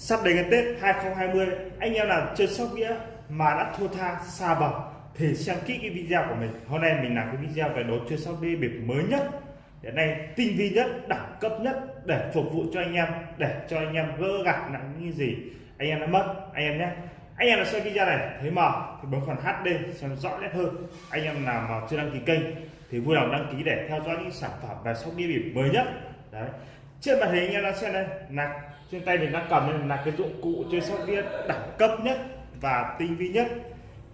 sắp đến cái Tết 2020 anh em nào chơi sóc đĩa mà đã thua tha, xa bậc thì xem kỹ cái video của mình. Hôm nay mình làm cái video về đồ chơi sóc đĩa bịp mới nhất. Hiện nay tinh vi nhất, đẳng cấp nhất để phục vụ cho anh em, để cho anh em gỡ gạt nặng như gì. Anh em đã mất, anh em nhé. Anh em nào xem video này thấy mờ thì bấm phần HD xem rõ nét hơn. Anh em nào mà chưa đăng ký kênh thì vui lòng đăng ký để theo dõi những sản phẩm về sóc đĩa bịp mới nhất. Đấy trên màn hình anh em đang xem đây. Là trên tay mình đang cầm đây là cái dụng cụ chơi sóc đĩa đẳng cấp nhất và tinh vi nhất.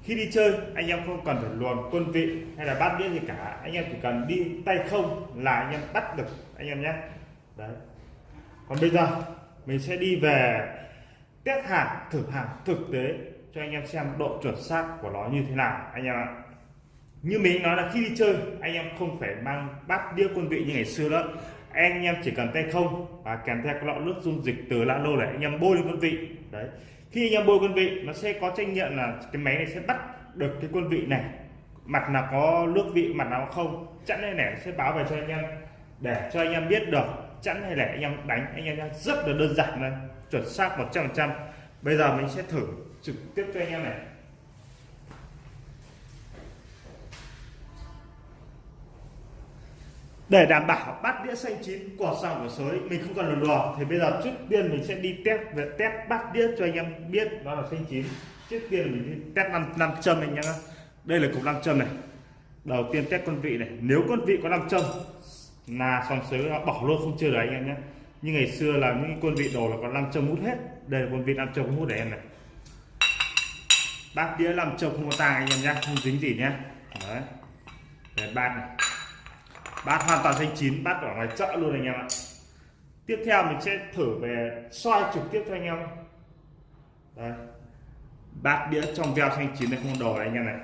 Khi đi chơi, anh em không cần phải luồn quân vị hay là bắt đĩa gì cả. Anh em chỉ cần đi tay không là anh em bắt được anh em nhé. Đấy. Còn bây giờ, mình sẽ đi về test hàng, thử hàng thực tế cho anh em xem độ chuẩn xác của nó như thế nào, anh em ạ. Như mình nói là khi đi chơi, anh em không phải mang bát đĩa quân vị như ngày xưa nữa anh em chỉ cần tay không và kèm theo cái lọ nước dung dịch từ lạ lô để anh em bôi lên quân vị. Đấy. Khi anh em bôi quân vị, nó sẽ có trách nhiệm là cái máy này sẽ bắt được cái quân vị này. Mặt nào có nước vị, mặt nào không, chẵn hay lẻ sẽ báo về cho anh em. Để cho anh em biết được chẵn hay lẻ anh em đánh, anh em rất là đơn giản này, chuẩn xác 100% bây giờ mình sẽ thử trực tiếp cho anh em này. Để đảm bảo bắt đĩa xanh chín quả sòng của sới, mình không cần lùn đùa thì bây giờ trước tiên mình sẽ đi test về test bắt đĩa cho anh em biết nó là xanh chín. Trước tiên mình đi test năm năm châm anh em đây là cục năm châm này. Đầu tiên test con vị này. Nếu con vị có năm châm, là sòng sới, nó bỏ luôn không chơi được anh em nhé như ngày xưa là những quân vị đồ là có năm châm hút hết. Đây là con vị năm châm hút để em này. Bát đĩa năm châm không có tang anh em nhé không dính gì nhé đấy. Để bát này bát hoàn toàn xanh chín bát ở ngoài chợ luôn anh em ạ. Tiếp theo mình sẽ thử về soi trực tiếp cho anh em. Đây. Bát đĩa trong veo xanh chín này không đồ này anh em này.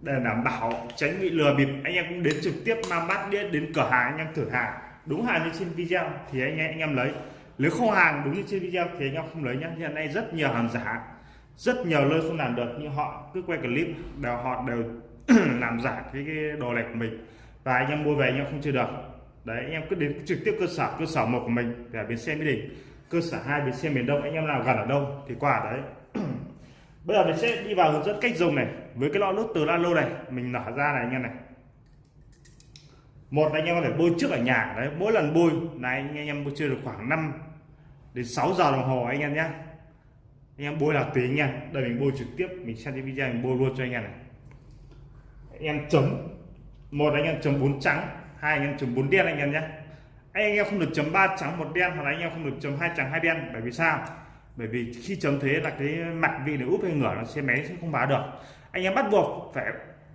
Để đảm bảo tránh bị lừa bịp. Anh em cũng đến trực tiếp mang bát đĩa đến cửa hàng anh em thử hàng. Đúng hàng như trên video thì anh em anh em lấy. Nếu không hàng đúng như trên video thì anh em không lấy nhé hiện nay rất nhiều hàng giả. Rất nhiều nơi không làm được nhưng họ cứ quay clip đều họ đều làm giả cái, cái đồ lệch của mình và anh em mua về anh em không chơi được. Đấy, anh em cứ đến trực tiếp cơ sở cơ sở một của mình để bến xe mỹ đình. Cơ sở hai, bến xe miền đông, anh em nào gần ở đâu thì qua đấy. Bây giờ mình sẽ đi vào hướng dẫn cách dùng này. Với cái lọ nước từ lalo này, mình nở ra này anh em này. Một anh em có thể bôi trước ở nhà. Đấy, mỗi lần bôi, này, anh em bôi chơi được khoảng 5 đến 6 giờ đồng hồ anh em nhé anh em bôi là tùy anh em. Đây mình bôi trực tiếp, mình xem cái video mình bôi luôn cho anh em này. Anh em chấm một anh em chấm bốn trắng hai anh em chấm bốn đen anh em nhé. Anh, em không được chấm ba trắng một đen hoặc là anh em không được chấm hai trắng hai đen bởi vì sao? Bởi vì khi chấm thế là cái mặt vị này úp hay ngửa nó sẽ máy sẽ không báo được. Anh em bắt buộc phải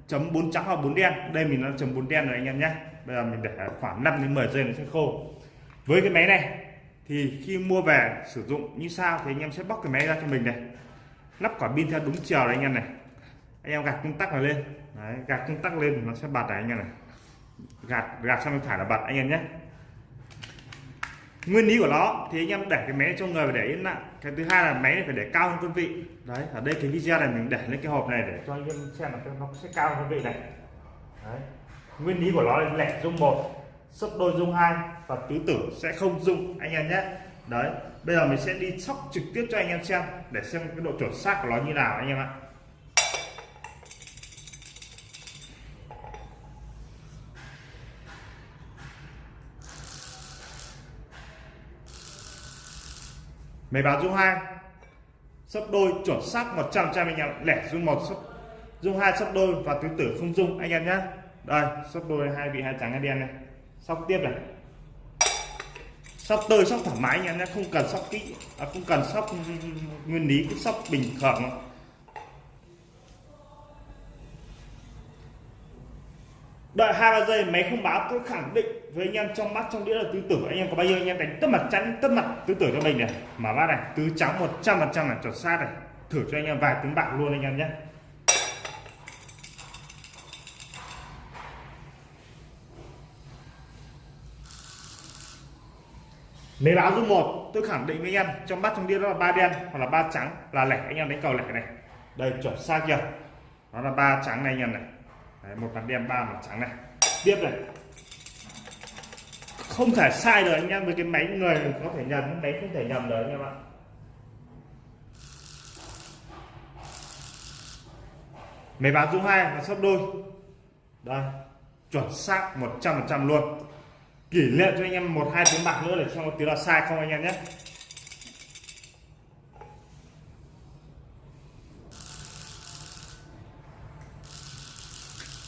chấm bốn trắng hoặc bốn đen. Đây mình đã chấm bốn đen rồi anh em nhé. Bây giờ mình để khoảng 5 đến 10 giây nó sẽ khô. Với cái máy này thì khi mua về sử dụng như sao thì anh em sẽ bóc cái máy ra cho mình này. Lắp quả pin theo đúng chiều này anh em này anh em gạt công tắc này lên. Đấy, gạt công tắc lên nó sẽ bật này anh em này. Gạt gạt sang bên phải là bật anh em nhé. Nguyên lý của nó thì anh em để cái máy cho người và để yên lặng. Cái thứ hai là máy này phải để cao hơn quân vị. Đấy ở đây cái video này mình để lên cái hộp này để cho anh em xem là nó sẽ cao hơn vị này. Đấy. nguyên lý của nó là lẻ dung một sấp đôi dung hai và tứ tử sẽ không dung anh em nhé. Đấy bây giờ mình sẽ đi sóc trực tiếp cho anh em xem để xem cái độ chuẩn xác của nó như nào anh em ạ. Máy báo dung hai sấp đôi chuẩn xác 100 trăm anh em. Lẻ dung một sấp dung hai sấp đôi và tứ tử không dung anh em nhé đây sấp đôi hai vị hai trắng hai đen này. Sóc tiếp này. Sóc tơi sóc thoải mái anh em nhé không cần sóc kỹ à, không cần sóc nguyên lý cứ sóc bình thường đợi hai ba giây máy không báo tôi khẳng định với anh em trong mắt trong đĩa là tứ tử anh em có bao nhiêu anh em đánh tất mặt chắn tất mặt tứ tử cho mình này. Mở bát này tứ trắng 100 phần trăm là chuẩn xác này. Thử cho anh em vài tiếng bạc luôn anh em nhé. Nếu báo dung một tôi khẳng định với anh em trong bát trong đĩa đó là ba đen hoặc là ba trắng là lẻ. Anh em đánh cầu lẻ này. Đây chuẩn xác chưa? Nó là ba trắng này anh em này. Đấy, một mặt đen ba mặt trắng này. Tiếp này không thể sai được anh em, với cái máy người có thể nhầm, máy không thể nhầm được anh em ạ. Máy báo dung hai là sấp đôi. Đây, chuẩn xác 100% luôn. Kỷ niệm cho anh em một, hai tiếng bạc nữa để xem có tiếng là sai không anh em nhé.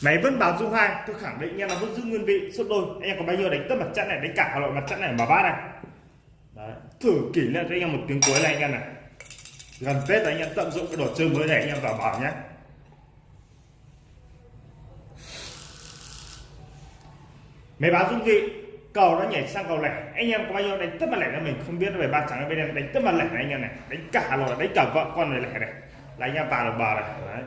Máy vẫn báo dung hai, tôi khẳng định anh em là vẫn giữ nguyên vị, suốt đôi. Anh em có bao nhiêu đánh tất mặt trận này, đánh cả loại mặt trận này mà bát này. Đấy. thử kỷ niệm cho anh em một tiếng cuối này anh em này. Gần tết anh em tận dụng cái đồ chơi mới này, anh em vào bảo nhé máy báo dung vị, cầu nó nhảy sang cầu lẻ. Anh em có bao nhiêu đánh tất mặt lẻ cho mình không biết về ba trắng bên em. Đánh tất mặt lẻ này anh em này, đánh cả rồi đánh cả vợ con này lẻ này. Là anh em vào được bờ này, đấy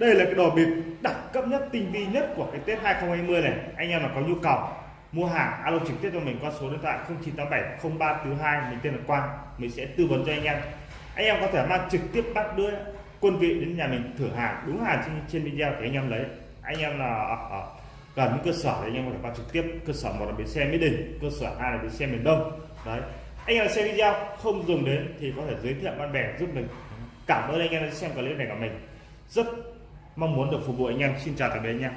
đây là cái đồ bịp đẳng cấp nhất tinh vi nhất của cái Tết 2020 này. Anh em mà có nhu cầu mua hàng alo trực tiếp cho mình qua số điện thoại 0987 0342 mình tên là Quang mình sẽ tư vấn cho anh em. Anh em có thể mang trực tiếp bắt đưa quân vị đến nhà mình thử hàng đúng hàng trên, trên video thì anh em lấy. Anh em là ở, ở gần cơ sở thì anh em có thể mang trực tiếp. Cơ sở một là bến xe mỹ đình cơ sở hai là bến xe miền đông. Đấy. Anh em xem video không dùng đến thì có thể giới thiệu bạn bè giúp mình. Cảm ơn anh em đã xem clip này của mình. Rất mong muốn được phục vụ anh em. Xin chào tạm biệt anh em.